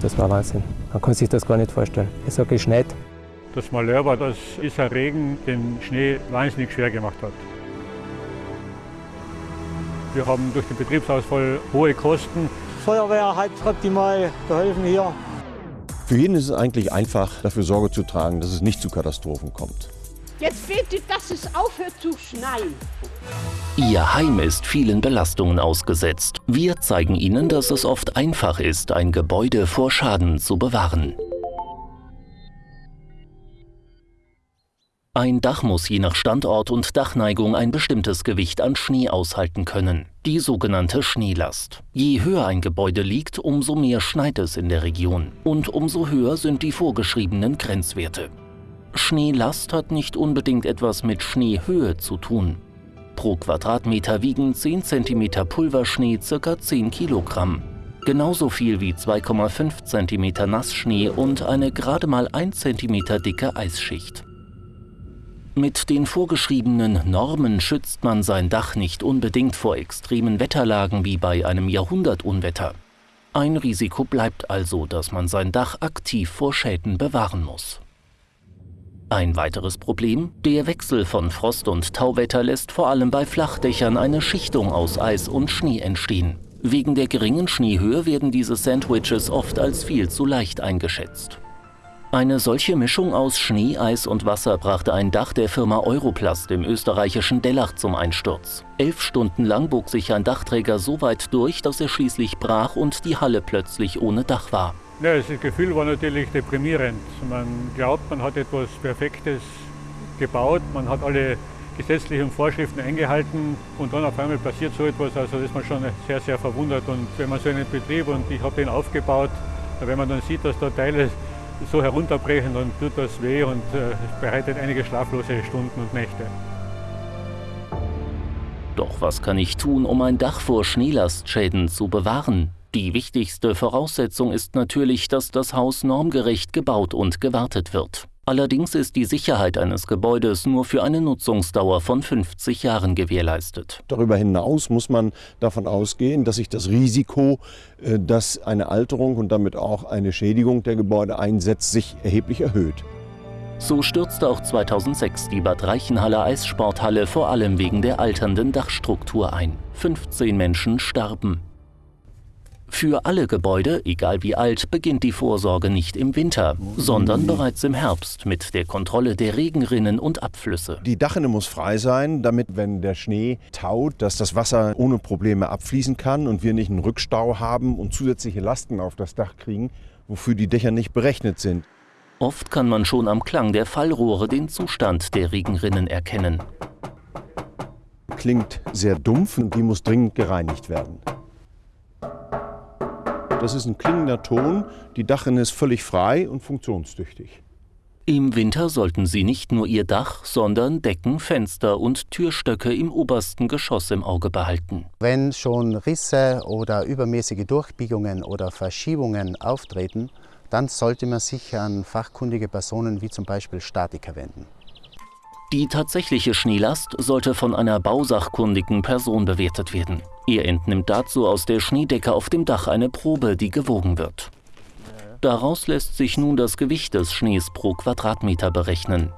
Das war Wahnsinn. Man kann sich das gar nicht vorstellen. Es hat geschneit. Das Malheur war, dass dieser Regen den Schnee wahnsinnig schwer gemacht hat. Wir haben durch den Betriebsausfall hohe Kosten. Feuerwehr hat optimal geholfen hier. Für jeden ist es eigentlich einfach, dafür Sorge zu tragen, dass es nicht zu Katastrophen kommt. Jetzt bitte, dass es aufhört zu schneien. Ihr Heim ist vielen Belastungen ausgesetzt. Wir zeigen Ihnen, dass es oft einfach ist, ein Gebäude vor Schaden zu bewahren. Ein Dach muss je nach Standort und Dachneigung ein bestimmtes Gewicht an Schnee aushalten können, die sogenannte Schneelast. Je höher ein Gebäude liegt, umso mehr schneit es in der Region und umso höher sind die vorgeschriebenen Grenzwerte. Schneelast hat nicht unbedingt etwas mit Schneehöhe zu tun. Pro Quadratmeter wiegen 10 cm Pulverschnee ca. 10 Kilogramm. Genauso viel wie 2,5 cm Nassschnee und eine gerade mal 1 cm dicke Eisschicht. Mit den vorgeschriebenen Normen schützt man sein Dach nicht unbedingt vor extremen Wetterlagen wie bei einem Jahrhundertunwetter. Ein Risiko bleibt also, dass man sein Dach aktiv vor Schäden bewahren muss. Ein weiteres Problem, der Wechsel von Frost- und Tauwetter lässt vor allem bei Flachdächern eine Schichtung aus Eis und Schnee entstehen. Wegen der geringen Schneehöhe werden diese Sandwiches oft als viel zu leicht eingeschätzt. Eine solche Mischung aus Schnee, Eis und Wasser brachte ein Dach der Firma Europlast im österreichischen Dellach zum Einsturz. Elf Stunden lang bog sich ein Dachträger so weit durch, dass er schließlich brach und die Halle plötzlich ohne Dach war. Ja, das Gefühl war natürlich deprimierend. Man glaubt, man hat etwas Perfektes gebaut, man hat alle gesetzlichen Vorschriften eingehalten und dann auf einmal passiert so etwas, also ist man schon sehr, sehr verwundert. Und wenn man so einen Betrieb und ich habe den aufgebaut, wenn man dann sieht, dass da Teile so herunterbrechen, dann tut das weh und äh, bereitet einige schlaflose Stunden und Nächte. Doch was kann ich tun, um ein Dach vor Schneelastschäden zu bewahren? Die wichtigste Voraussetzung ist natürlich, dass das Haus normgerecht gebaut und gewartet wird. Allerdings ist die Sicherheit eines Gebäudes nur für eine Nutzungsdauer von 50 Jahren gewährleistet. Darüber hinaus muss man davon ausgehen, dass sich das Risiko, äh, dass eine Alterung und damit auch eine Schädigung der Gebäude einsetzt, sich erheblich erhöht. So stürzte auch 2006 die Bad Reichenhaller Eissporthalle vor allem wegen der alternden Dachstruktur ein. 15 Menschen starben. Für alle Gebäude, egal wie alt, beginnt die Vorsorge nicht im Winter, sondern bereits im Herbst mit der Kontrolle der Regenrinnen und Abflüsse. Die Dachrinne muss frei sein, damit, wenn der Schnee taut, dass das Wasser ohne Probleme abfließen kann und wir nicht einen Rückstau haben und zusätzliche Lasten auf das Dach kriegen, wofür die Dächer nicht berechnet sind. Oft kann man schon am Klang der Fallrohre den Zustand der Regenrinnen erkennen. Klingt sehr dumpf und die muss dringend gereinigt werden. Das ist ein klingender Ton. Die Dachrinne ist völlig frei und funktionstüchtig. Im Winter sollten Sie nicht nur Ihr Dach, sondern Decken, Fenster und Türstöcke im obersten Geschoss im Auge behalten. Wenn schon Risse oder übermäßige Durchbiegungen oder Verschiebungen auftreten, dann sollte man sich an fachkundige Personen wie zum Beispiel Statiker wenden. Die tatsächliche Schneelast sollte von einer bausachkundigen Person bewertet werden. Er entnimmt dazu aus der Schneedecke auf dem Dach eine Probe, die gewogen wird. Daraus lässt sich nun das Gewicht des Schnees pro Quadratmeter berechnen.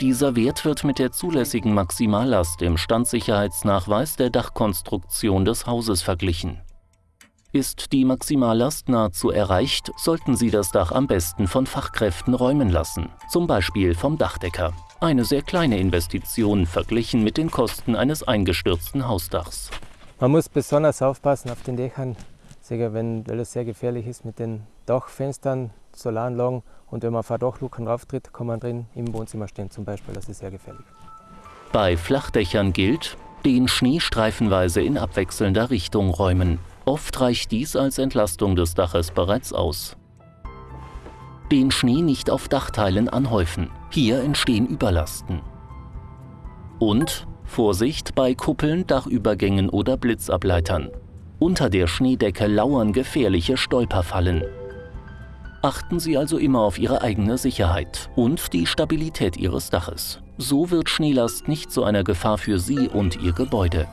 Dieser Wert wird mit der zulässigen Maximallast im Standsicherheitsnachweis der Dachkonstruktion des Hauses verglichen. Ist die Maximallast nahezu erreicht, sollten Sie das Dach am besten von Fachkräften räumen lassen, zum Beispiel vom Dachdecker. Eine sehr kleine Investition verglichen mit den Kosten eines eingestürzten Hausdachs. Man muss besonders aufpassen auf den Dächern, wenn, es sehr gefährlich ist mit den Dachfenstern, Solaranlagen und wenn man auf Dachluken rauftritt, kann man drin im Wohnzimmer stehen zum Beispiel. Das ist sehr gefährlich. Bei Flachdächern gilt, den Schnee streifenweise in abwechselnder Richtung räumen. Oft reicht dies als Entlastung des Daches bereits aus. Den Schnee nicht auf Dachteilen anhäufen. Hier entstehen Überlasten. Und Vorsicht bei Kuppeln, Dachübergängen oder Blitzableitern. Unter der Schneedecke lauern gefährliche Stolperfallen. Achten Sie also immer auf Ihre eigene Sicherheit und die Stabilität Ihres Daches. So wird Schneelast nicht zu einer Gefahr für Sie und Ihr Gebäude.